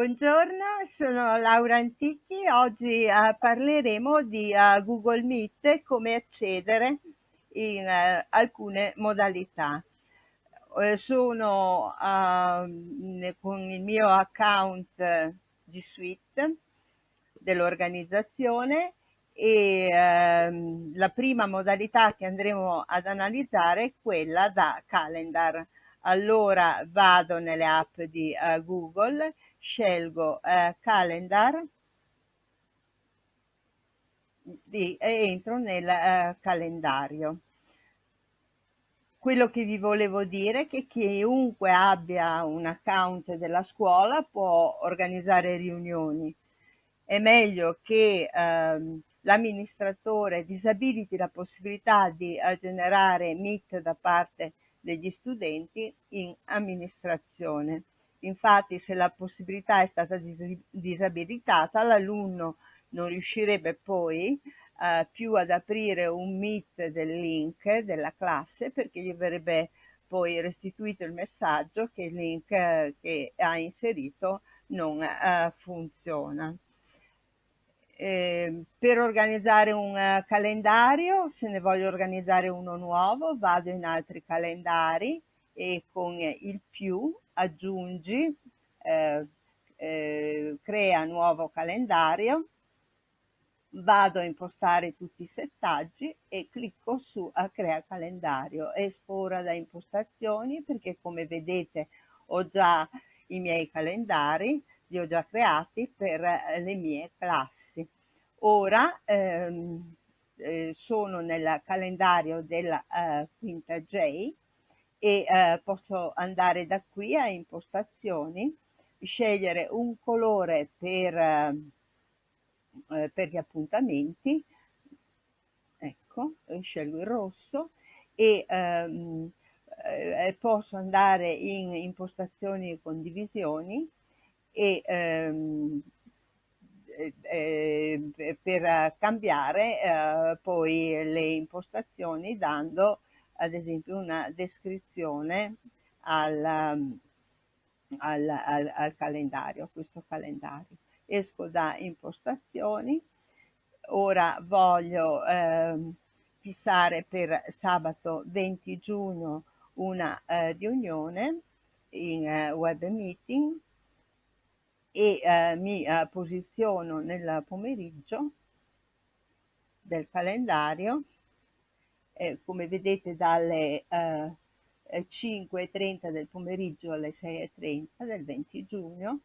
Buongiorno, sono Laura Antichi. Oggi uh, parleremo di uh, Google Meet e come accedere in uh, alcune modalità. sono con il mio account G Suite dell'organizzazione e ehm, la prima modalità che andremo ad analizzare è quella da calendar. Allora vado nelle app di Google scelgo eh, calendar di, e entro nel eh, calendario. Quello che vi volevo dire è che chiunque abbia un account della scuola può organizzare riunioni. È meglio che ehm, l'amministratore disabiliti la possibilità di uh, generare Meet da parte degli studenti in amministrazione. Infatti se la possibilità è stata disabilitata, l'alunno non riuscirebbe poi eh, più ad aprire un meet del link della classe perché gli verrebbe poi restituito il messaggio che il link eh, che ha inserito non eh, funziona. Eh, per organizzare un uh, calendario, se ne voglio organizzare uno nuovo, vado in altri calendari e con il più aggiungi, eh, eh, crea nuovo calendario, vado a impostare tutti i settaggi e clicco su a crea calendario, esco ora da impostazioni perché come vedete ho già i miei calendari, li ho già creati per le mie classi. Ora ehm, eh, sono nel calendario della eh, quinta J e eh, posso andare da qui a impostazioni, scegliere un colore per, eh, per gli appuntamenti, ecco, scelgo il rosso e ehm, eh, posso andare in impostazioni e condivisioni e ehm, eh, per cambiare eh, poi le impostazioni dando ad esempio una descrizione al, al, al, al calendario, questo calendario. Esco da impostazioni, ora voglio eh, fissare per sabato 20 giugno una eh, riunione in eh, web meeting e eh, mi eh, posiziono nel pomeriggio del calendario eh, come vedete dalle eh, 5.30 del pomeriggio alle 6.30 del 20 giugno,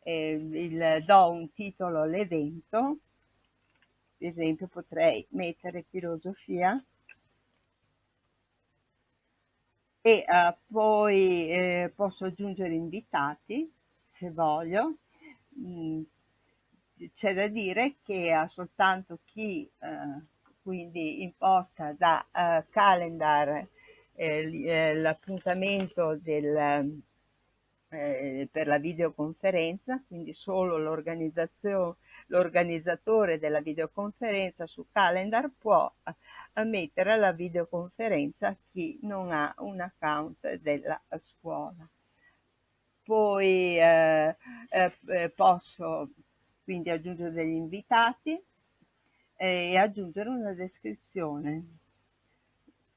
eh, il, do un titolo all'evento, ad esempio potrei mettere filosofia e poi eh, posso aggiungere invitati se voglio. Mm, c'è da dire che ha soltanto chi eh, quindi imposta da uh, calendar eh, eh, l'appuntamento eh, per la videoconferenza, quindi solo l'organizzatore della videoconferenza su calendar può mettere la videoconferenza chi non ha un account della scuola. Poi eh, eh, posso quindi aggiungere degli invitati, e aggiungere una descrizione.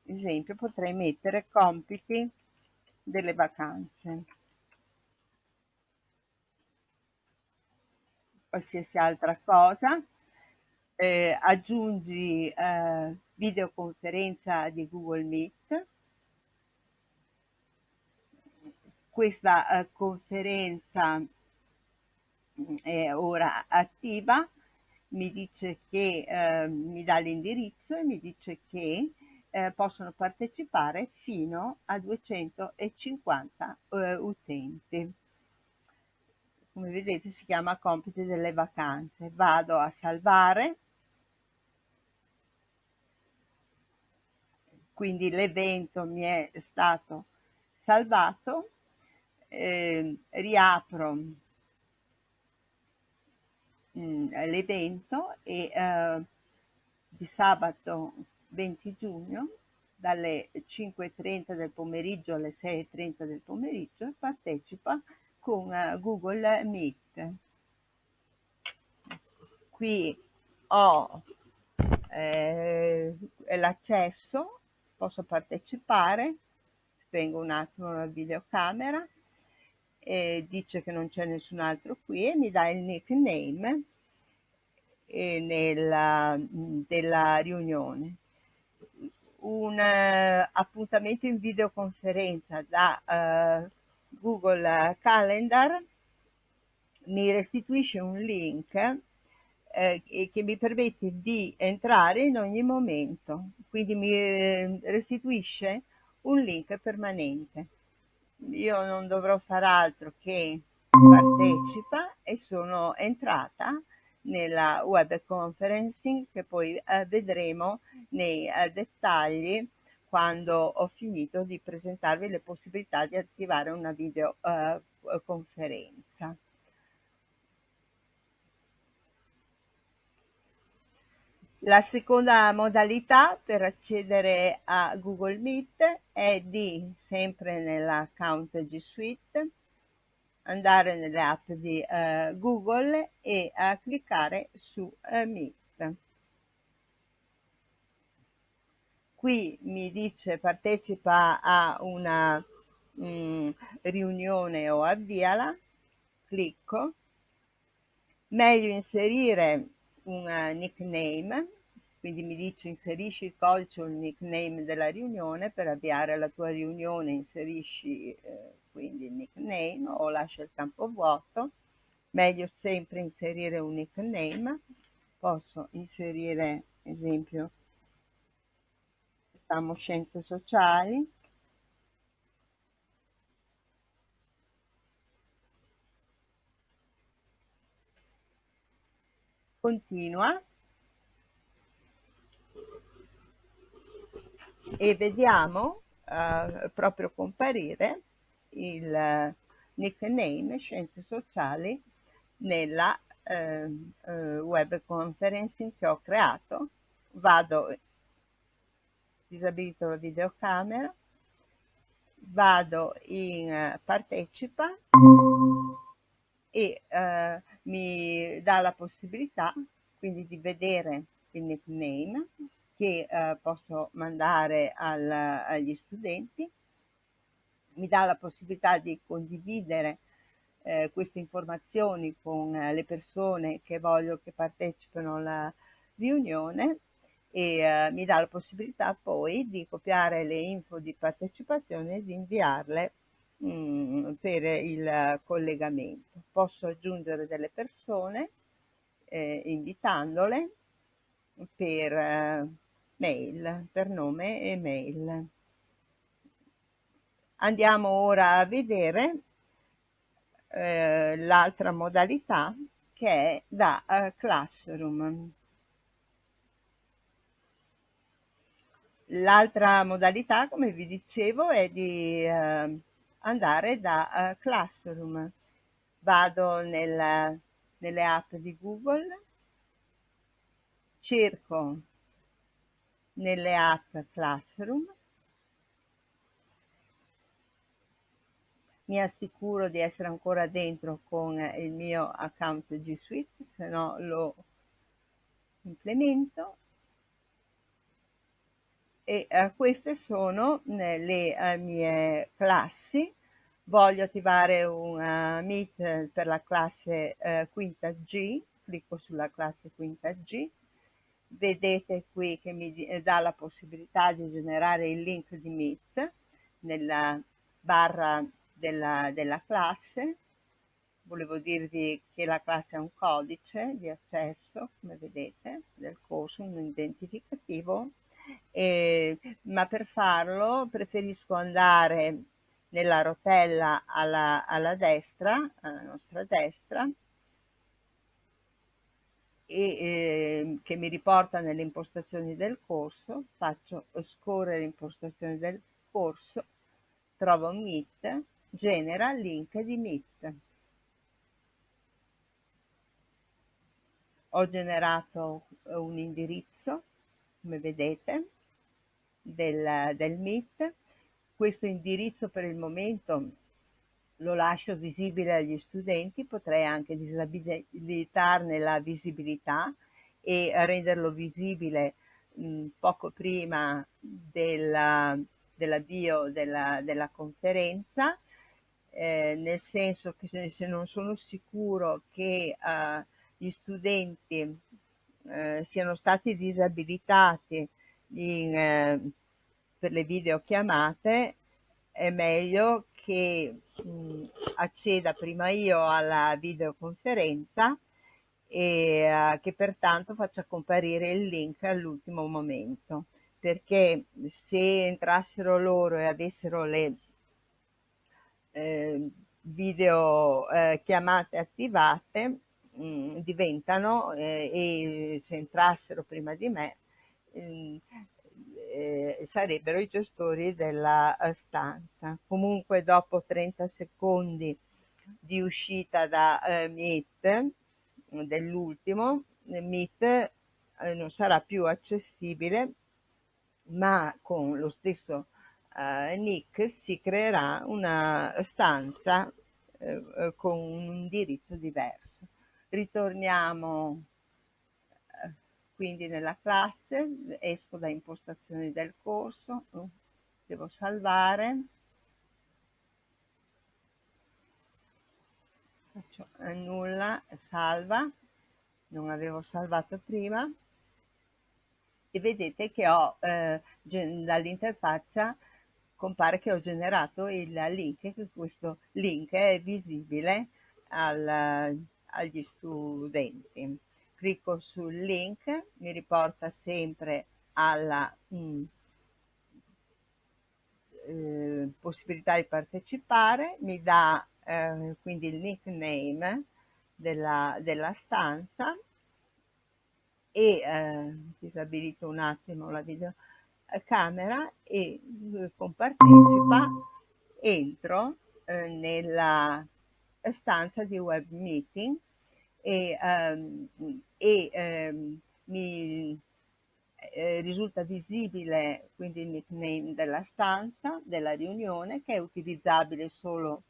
Ad esempio potrei mettere compiti delle vacanze. Qualsiasi altra cosa. Eh, aggiungi eh, videoconferenza di Google Meet. Questa eh, conferenza mm, è ora attiva mi dice che eh, mi dà l'indirizzo e mi dice che eh, possono partecipare fino a 250 eh, utenti. Come vedete si chiama compiti delle vacanze. Vado a salvare. Quindi l'evento mi è stato salvato. Eh, riapro Mm, l'evento e eh, di sabato 20 giugno dalle 5.30 del pomeriggio alle 6.30 del pomeriggio partecipa con eh, Google Meet. Qui ho eh, l'accesso, posso partecipare, spengo un attimo la videocamera e dice che non c'è nessun altro qui e mi dà il nickname eh, nella, della riunione. Un uh, appuntamento in videoconferenza da uh, Google Calendar mi restituisce un link eh, che mi permette di entrare in ogni momento, quindi mi restituisce un link permanente. Io non dovrò far altro che partecipa e sono entrata nella web conferencing che poi eh, vedremo nei eh, dettagli quando ho finito di presentarvi le possibilità di attivare una videoconferenza. Eh, La seconda modalità per accedere a Google Meet è di, sempre nell'account G Suite, andare nelle app di uh, Google e uh, cliccare su uh, Meet. Qui mi dice partecipa a una mh, mm, riunione o avviala, clicco, meglio inserire un nickname quindi mi dice inserisci il codice o il nickname della riunione, per avviare la tua riunione inserisci eh, quindi il nickname o lascia il campo vuoto, meglio sempre inserire un nickname, posso inserire esempio facciamo scienze sociali, continua e vediamo uh, proprio comparire il uh, nickname Scienze Sociali nella uh, web conferencing che ho creato. Vado, disabilito la videocamera, vado in partecipa e mi dà la possibilità quindi di vedere il nickname che eh, posso mandare al, agli studenti, mi dà la possibilità di condividere eh, queste informazioni con eh, le persone che voglio che partecipino alla riunione e eh, mi dà la possibilità poi di copiare le info di partecipazione e di inviarle mh, mm, per il collegamento. Posso aggiungere delle persone eh, invitandole per eh, mail, per nome e mail. Andiamo ora a vedere eh, l'altra modalità che è da uh, Classroom. L'altra modalità, come vi dicevo, è di uh, andare da uh, Classroom. Vado nel, nelle app di Google, cerco nelle app Classroom. Mi assicuro di essere ancora dentro con il mio account G Suite, se no lo implemento. E eh, queste sono le uh, mie classi. Voglio attivare un uh, Meet per la classe uh, quinta G, clicco sulla classe quinta G vedete qui che mi dà la possibilità di generare il link di Meet nella barra della, della classe. Volevo dirvi che la classe ha un codice di accesso, come vedete, del corso, un identificativo, e, ma per farlo preferisco andare nella rotella alla, alla destra, alla nostra destra, e eh, che mi riporta nelle impostazioni del corso, faccio scorrere impostazioni del corso, trovo Meet, genera link di Meet. Ho generato un indirizzo, come vedete, del, del Meet. Questo indirizzo per il momento lo lascio visibile agli studenti, potrei anche disabilitarne la visibilità e renderlo visibile mh, poco prima della, dell'avvio della, della conferenza, eh, nel senso che se, se, non sono sicuro che eh, gli studenti eh, siano stati disabilitati in, eh, per le videochiamate, è meglio che mh, acceda prima io alla videoconferenza e uh, che pertanto faccia comparire il link all'ultimo momento perché se entrassero loro e avessero le eh, video eh, chiamate attivate mh, mm, diventano eh, e se entrassero prima di me mm, eh, sarebbero i gestori della eh, stanza. Comunque dopo 30 secondi di uscita da eh, Meet, dell'ultimo, Meet eh, non sarà più accessibile, ma con lo stesso eh, nick si creerà una stanza eh, con un indirizzo diverso. Ritorniamo quindi nella classe, esco da impostazioni del corso, devo salvare, faccio nulla, salva, non avevo salvato prima, e vedete che ho eh, dall'interfaccia compare che ho generato il link, questo link è visibile al, agli studenti clicco sul link, mi riporta sempre alla mh, mm, eh, possibilità di partecipare, mi dà eh, quindi il nickname della, della stanza e eh, disabilito un attimo la videocamera e con partecipa entro eh, nella stanza di web meeting e, um, e um, mi eh, risulta visibile quindi il nickname della stanza, della riunione, che è utilizzabile solo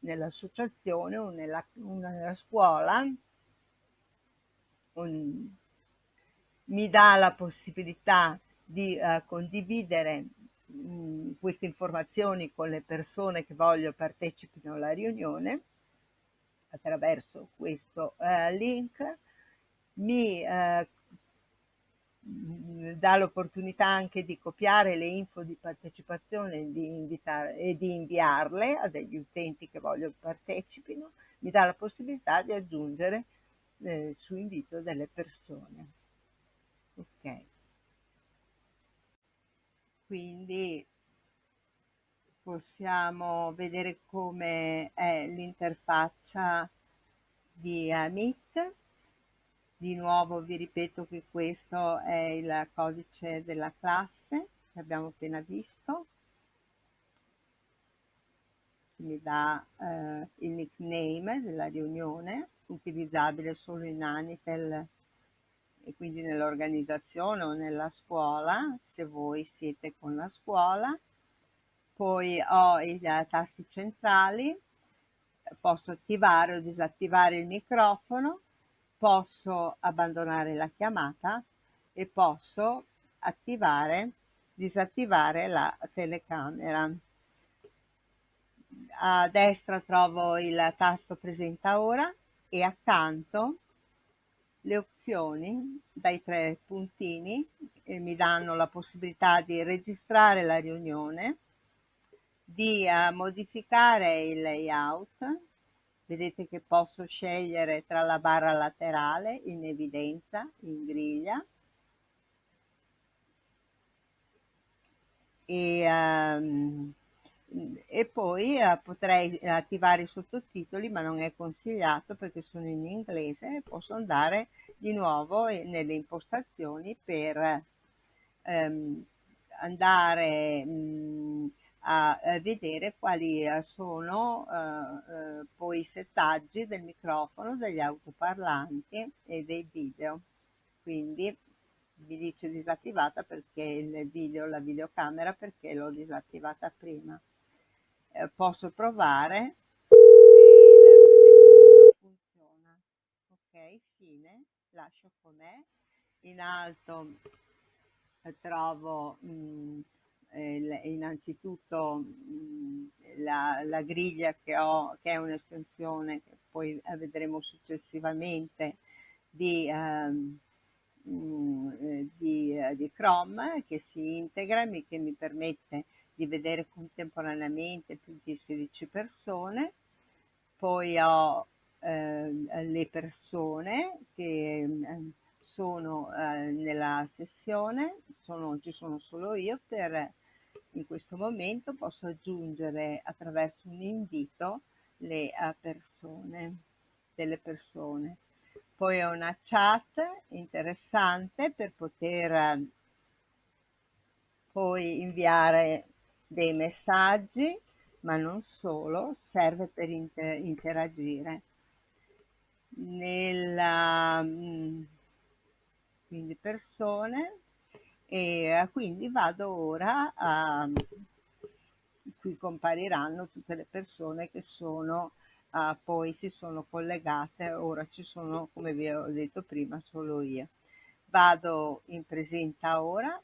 nell'associazione o nella, nella scuola. Un, mi dà la possibilità di uh, condividere queste informazioni con le persone che voglio partecipino alla riunione attraverso questo eh, link mi eh, dà l'opportunità anche di copiare le info di partecipazione di invitare, e di inviarle a degli utenti che voglio partecipino, mi dà la possibilità di aggiungere eh, su invito delle persone. Ok. Quindi possiamo vedere come è l'interfaccia di Meet. Di nuovo vi ripeto che questo è il codice della classe che abbiamo appena visto. Mi dà eh, il nickname della riunione, utilizzabile solo in Anitel e quindi nell'organizzazione o nella scuola, se voi siete con la scuola poi ho i eh, tasti centrali, posso attivare o disattivare il microfono, posso abbandonare la chiamata e posso attivare, disattivare la telecamera. A destra trovo il tasto presenta ora e accanto le opzioni dai tre puntini eh, mi danno la possibilità di registrare la riunione, di uh, modificare il layout vedete che posso scegliere tra la barra laterale in evidenza in griglia e, um, e poi uh, potrei attivare i sottotitoli ma non è consigliato perché sono in inglese posso andare di nuovo nelle impostazioni per um, andare um, a vedere quali eh, sono eh, eh, poi i settaggi del microfono, degli autoparlanti e dei video. Quindi vi dice disattivata perché il video, la videocamera perché l'ho disattivata prima. Eh, posso provare se il funziona. Ok, fine, lascio com'è. In alto eh, trovo mh, eh, innanzitutto la, la, griglia che ho, che è un'estensione che poi eh, vedremo successivamente di, ehm, eh, di, di Chrome che si integra e che mi permette di vedere contemporaneamente più di 16 persone. Poi ho eh, le persone che eh, sono nella sessione, sono, ci sono solo io, per in questo momento posso aggiungere attraverso un invito le uh, persone, delle persone. Poi ho una chat interessante per poter uh, poi inviare dei messaggi, ma non solo, serve per inter interagire. Nella, mm, quindi persone, e eh, quindi vado ora a, qui compariranno tutte le persone che sono uh, poi si sono collegate, ora ci sono come vi ho detto prima solo io. Vado in presenta ora,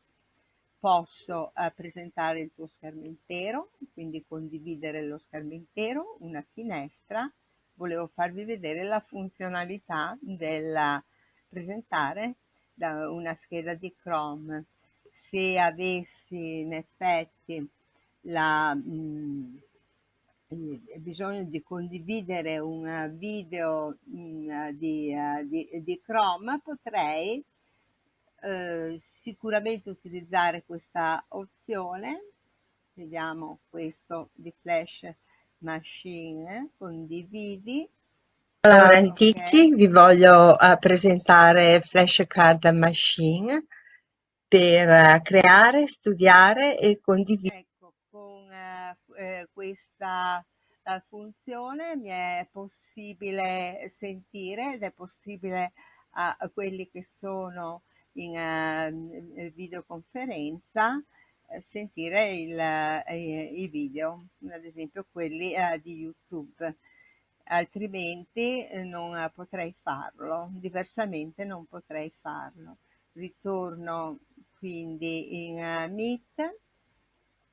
posso uh, presentare il tuo schermo intero, quindi condividere lo schermo intero, una finestra, volevo farvi vedere la funzionalità del presentare da una scheda di Chrome. Se avessi in effetti la, mh, bisogno di condividere un video mh, di, uh, di, di, Chrome potrei eh, sicuramente utilizzare questa opzione vediamo questo di flash machine condividi allora, Antichi, okay. vi voglio uh, presentare Flashcard Machine per uh, creare, studiare e condividere. Ecco, con uh, eh, questa funzione mi è possibile sentire ed è possibile a, a quelli che sono in uh, videoconferenza sentire il, i video, ad esempio quelli di YouTube altrimenti eh, non potrei farlo, diversamente non potrei farlo. Ritorno quindi in eh, Meet,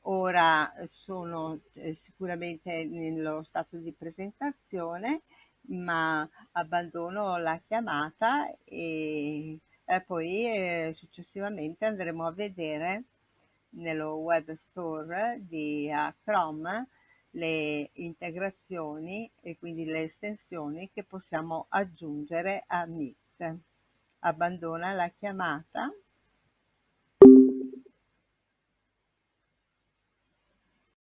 ora sono eh, sicuramente nello stato di presentazione, ma abbandono la chiamata e poi successivamente andremo a vedere nello web store di Chrome le integrazioni e quindi le estensioni che possiamo aggiungere a Meet. Abbandona la chiamata